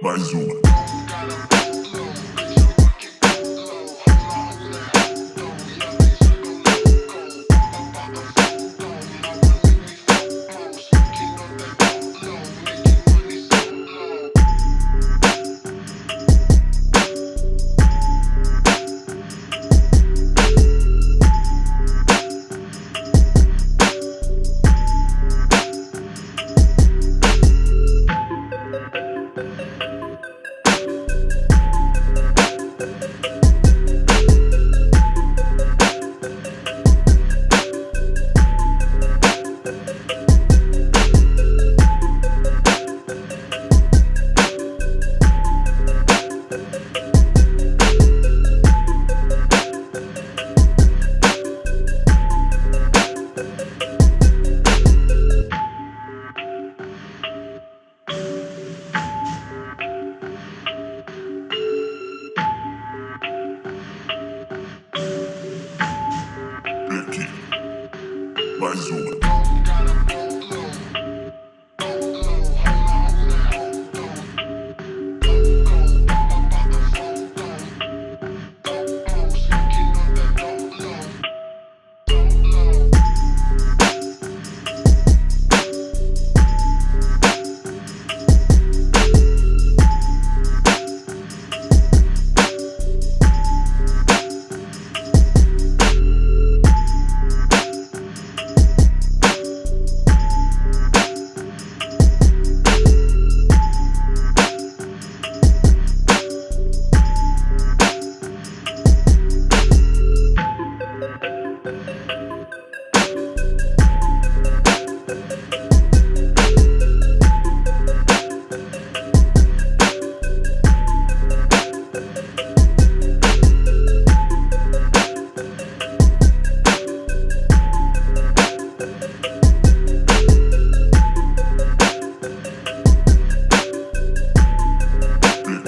mais uma. Bye, Zoom.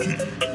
Mm-hmm.